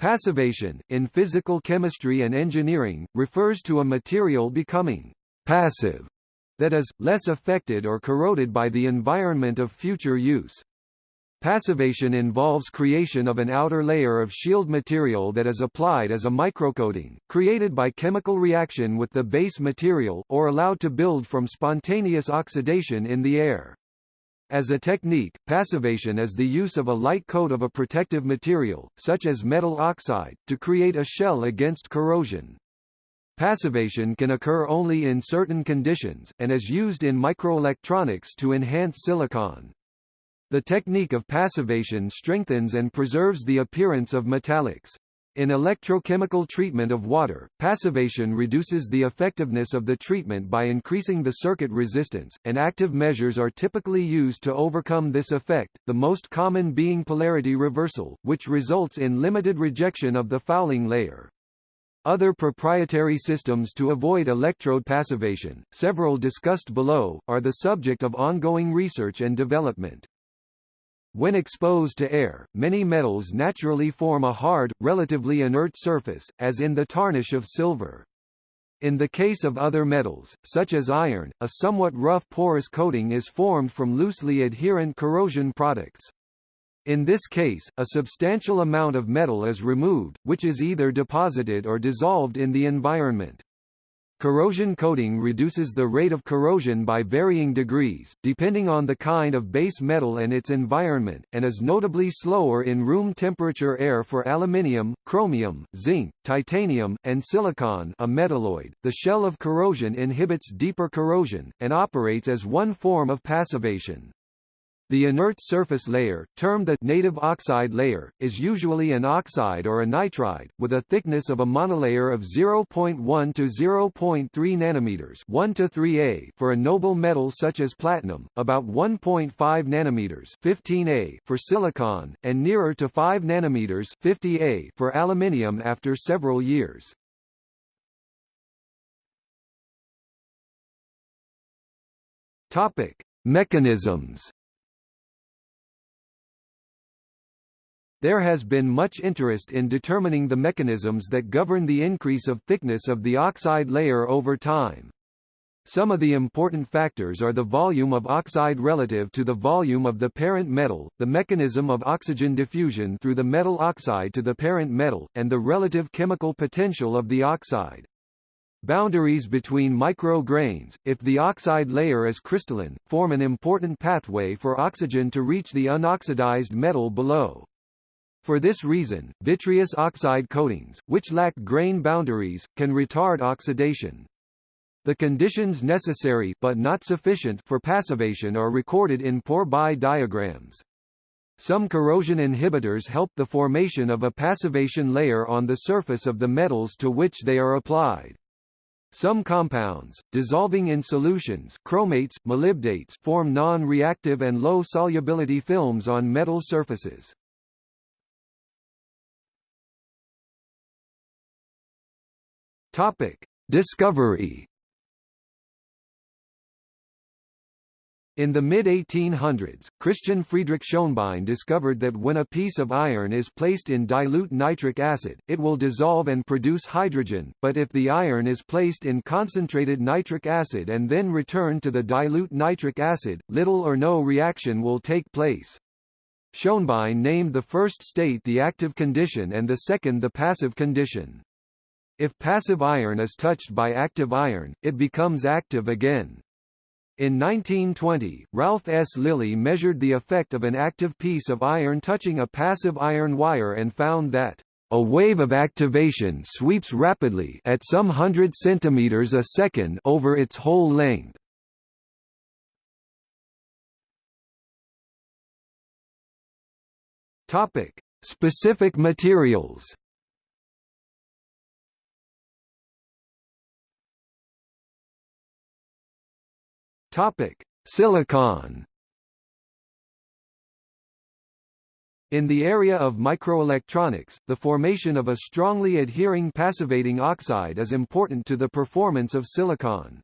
Passivation, in physical chemistry and engineering, refers to a material becoming passive, that is, less affected or corroded by the environment of future use. Passivation involves creation of an outer layer of shield material that is applied as a microcoating, created by chemical reaction with the base material, or allowed to build from spontaneous oxidation in the air. As a technique, passivation is the use of a light coat of a protective material, such as metal oxide, to create a shell against corrosion. Passivation can occur only in certain conditions, and is used in microelectronics to enhance silicon. The technique of passivation strengthens and preserves the appearance of metallics. In electrochemical treatment of water, passivation reduces the effectiveness of the treatment by increasing the circuit resistance, and active measures are typically used to overcome this effect, the most common being polarity reversal, which results in limited rejection of the fouling layer. Other proprietary systems to avoid electrode passivation, several discussed below, are the subject of ongoing research and development. When exposed to air, many metals naturally form a hard, relatively inert surface, as in the tarnish of silver. In the case of other metals, such as iron, a somewhat rough porous coating is formed from loosely adherent corrosion products. In this case, a substantial amount of metal is removed, which is either deposited or dissolved in the environment. Corrosion coating reduces the rate of corrosion by varying degrees, depending on the kind of base metal and its environment, and is notably slower in room temperature air for aluminium, chromium, zinc, titanium, and silicon a metalloid. The shell of corrosion inhibits deeper corrosion, and operates as one form of passivation. The inert surface layer, termed the native oxide layer, is usually an oxide or a nitride, with a thickness of a monolayer of 0.1 to 0.3 nanometers 1 to 3A for a noble metal such as platinum, about 1.5 nanometers 15A for silicon, and nearer to 5 nanometers 50A for aluminium after several years. Topic: Mechanisms There has been much interest in determining the mechanisms that govern the increase of thickness of the oxide layer over time. Some of the important factors are the volume of oxide relative to the volume of the parent metal, the mechanism of oxygen diffusion through the metal oxide to the parent metal, and the relative chemical potential of the oxide. Boundaries between micrograins, if the oxide layer is crystalline, form an important pathway for oxygen to reach the unoxidized metal below. For this reason, vitreous oxide coatings, which lack grain boundaries, can retard oxidation. The conditions necessary but not sufficient for passivation are recorded in Pourbaix diagrams. Some corrosion inhibitors help the formation of a passivation layer on the surface of the metals to which they are applied. Some compounds, dissolving in solutions chromates, molybdates form non-reactive and low-solubility films on metal surfaces. Topic: Discovery. In the mid-1800s, Christian Friedrich Schonbein discovered that when a piece of iron is placed in dilute nitric acid, it will dissolve and produce hydrogen, but if the iron is placed in concentrated nitric acid and then returned to the dilute nitric acid, little or no reaction will take place. Schonbein named the first state the active condition and the second the passive condition. If passive iron is touched by active iron, it becomes active again. In 1920, Ralph S. Lillie measured the effect of an active piece of iron touching a passive iron wire and found that a wave of activation sweeps rapidly at some hundred centimeters a second over its whole length. Topic: Specific materials. Topic: Silicon. In the area of microelectronics, the formation of a strongly adhering passivating oxide is important to the performance of silicon.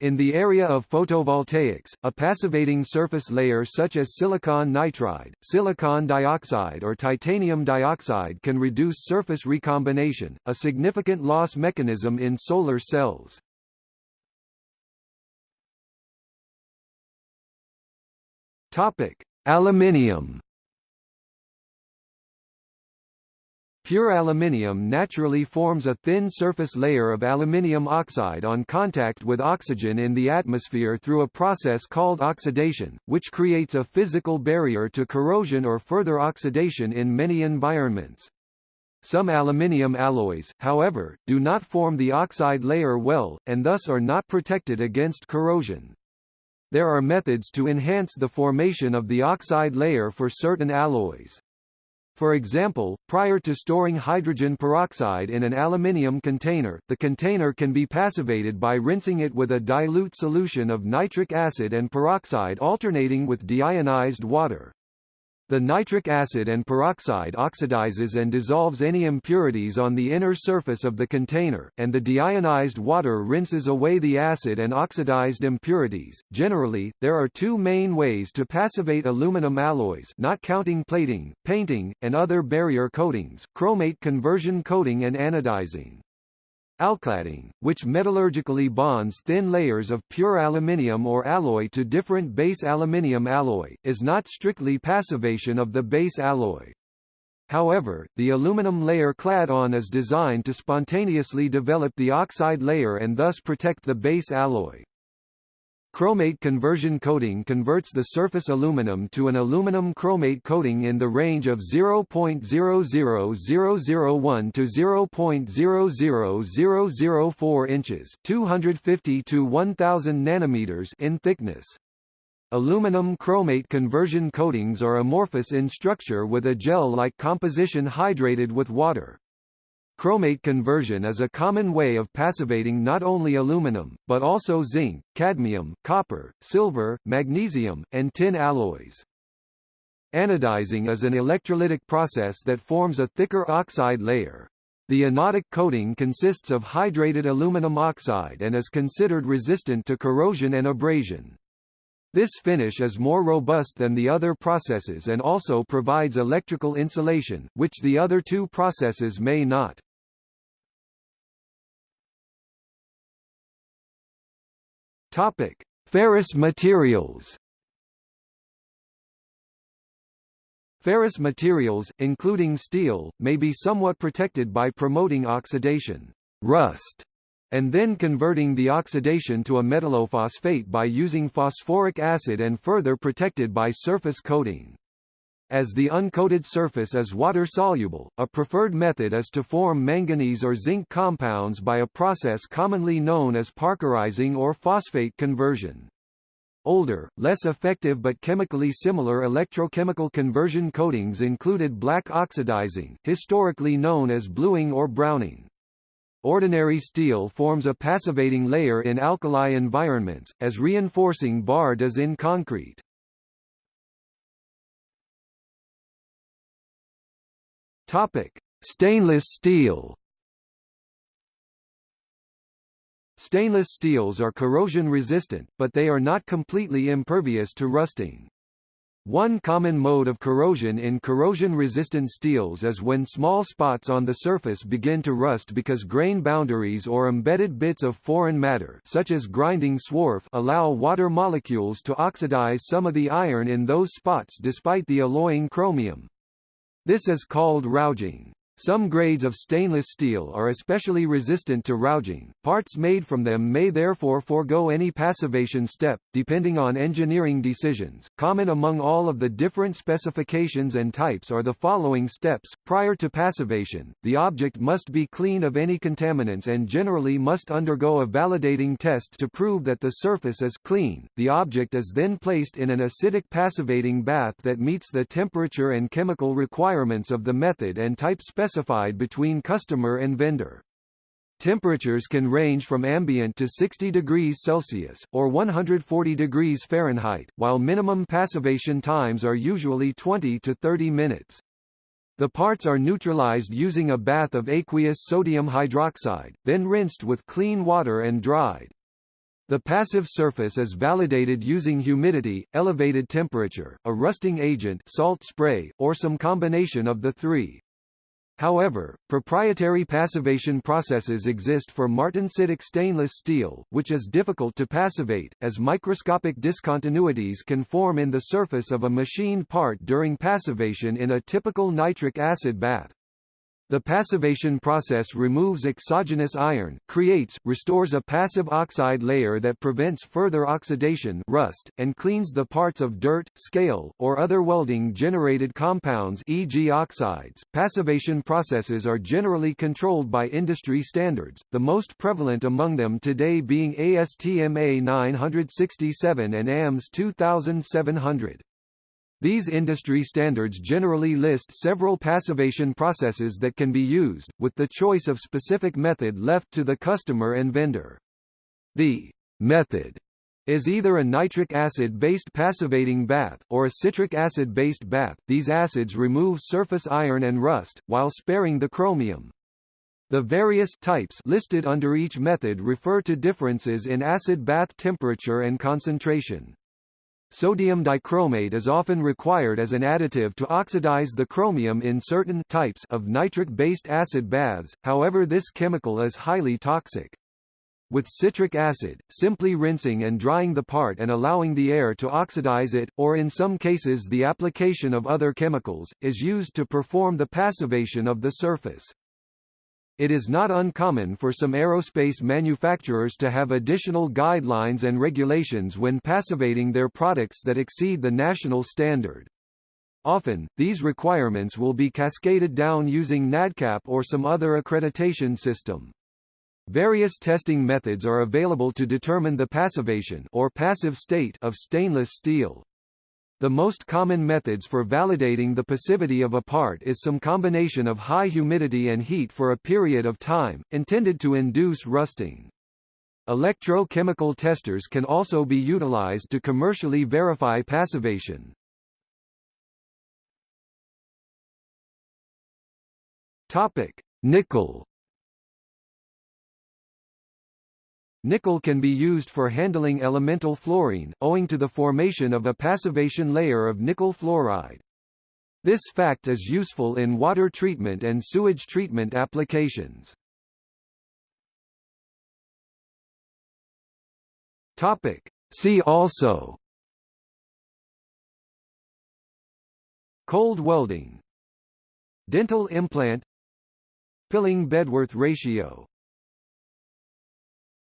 In the area of photovoltaics, a passivating surface layer such as silicon nitride, silicon dioxide or titanium dioxide can reduce surface recombination, a significant loss mechanism in solar cells. Topic: Aluminium Pure aluminium naturally forms a thin surface layer of aluminium oxide on contact with oxygen in the atmosphere through a process called oxidation, which creates a physical barrier to corrosion or further oxidation in many environments. Some aluminium alloys, however, do not form the oxide layer well, and thus are not protected against corrosion. There are methods to enhance the formation of the oxide layer for certain alloys. For example, prior to storing hydrogen peroxide in an aluminium container, the container can be passivated by rinsing it with a dilute solution of nitric acid and peroxide alternating with deionized water. The nitric acid and peroxide oxidizes and dissolves any impurities on the inner surface of the container, and the deionized water rinses away the acid and oxidized impurities. Generally, there are two main ways to passivate aluminum alloys not counting plating, painting, and other barrier coatings, chromate conversion coating and anodizing. Alcladding, which metallurgically bonds thin layers of pure aluminium or alloy to different base aluminium alloy, is not strictly passivation of the base alloy. However, the aluminum layer clad on is designed to spontaneously develop the oxide layer and thus protect the base alloy. Chromate conversion coating converts the surface aluminum to an aluminum chromate coating in the range of 0.00001 to 0.00004 inches 250 to 1000 nanometers in thickness. Aluminum chromate conversion coatings are amorphous in structure with a gel-like composition hydrated with water. Chromate conversion is a common way of passivating not only aluminum, but also zinc, cadmium, copper, silver, magnesium, and tin alloys. Anodizing is an electrolytic process that forms a thicker oxide layer. The anodic coating consists of hydrated aluminum oxide and is considered resistant to corrosion and abrasion. This finish is more robust than the other processes and also provides electrical insulation, which the other two processes may not. Topic: Ferrous materials. Ferrous materials, including steel, may be somewhat protected by promoting oxidation rust, and then converting the oxidation to a metallophosphate by using phosphoric acid and further protected by surface coating. As the uncoated surface is water-soluble, a preferred method is to form manganese or zinc compounds by a process commonly known as parkerizing or phosphate conversion. Older, less effective but chemically similar electrochemical conversion coatings included black oxidizing, historically known as bluing or browning. Ordinary steel forms a passivating layer in alkali environments, as reinforcing bar does in concrete. Topic: Stainless steel. Stainless steels are corrosion resistant, but they are not completely impervious to rusting. One common mode of corrosion in corrosion-resistant steels is when small spots on the surface begin to rust because grain boundaries or embedded bits of foreign matter such as grinding swarf allow water molecules to oxidize some of the iron in those spots despite the alloying chromium. This is called rouging. Some grades of stainless steel are especially resistant to rouging. Parts made from them may therefore forego any passivation step, depending on engineering decisions. Common among all of the different specifications and types are the following steps. Prior to passivation, the object must be clean of any contaminants and generally must undergo a validating test to prove that the surface is clean. The object is then placed in an acidic passivating bath that meets the temperature and chemical requirements of the method and type specifications specified between customer and vendor. Temperatures can range from ambient to 60 degrees Celsius, or 140 degrees Fahrenheit, while minimum passivation times are usually 20 to 30 minutes. The parts are neutralized using a bath of aqueous sodium hydroxide, then rinsed with clean water and dried. The passive surface is validated using humidity, elevated temperature, a rusting agent salt spray, or some combination of the three. However, proprietary passivation processes exist for martensitic stainless steel, which is difficult to passivate, as microscopic discontinuities can form in the surface of a machined part during passivation in a typical nitric acid bath. The passivation process removes exogenous iron, creates, restores a passive oxide layer that prevents further oxidation rust, and cleans the parts of dirt, scale, or other welding-generated compounds e.g. oxides. Passivation processes are generally controlled by industry standards, the most prevalent among them today being ASTM A967 and AMS 2700. These industry standards generally list several passivation processes that can be used, with the choice of specific method left to the customer and vendor. The method is either a nitric acid-based passivating bath, or a citric acid-based bath. These acids remove surface iron and rust, while sparing the chromium. The various types listed under each method refer to differences in acid bath temperature and concentration. Sodium dichromate is often required as an additive to oxidize the chromium in certain types of nitric-based acid baths, however this chemical is highly toxic. With citric acid, simply rinsing and drying the part and allowing the air to oxidize it, or in some cases the application of other chemicals, is used to perform the passivation of the surface. It is not uncommon for some aerospace manufacturers to have additional guidelines and regulations when passivating their products that exceed the national standard. Often, these requirements will be cascaded down using NADCAP or some other accreditation system. Various testing methods are available to determine the passivation or passive state of stainless steel. The most common methods for validating the passivity of a part is some combination of high humidity and heat for a period of time, intended to induce rusting. Electrochemical testers can also be utilized to commercially verify passivation. Topic: Nickel Nickel can be used for handling elemental fluorine, owing to the formation of a passivation layer of nickel fluoride. This fact is useful in water treatment and sewage treatment applications. Topic. See also Cold welding Dental implant Pilling-Bedworth ratio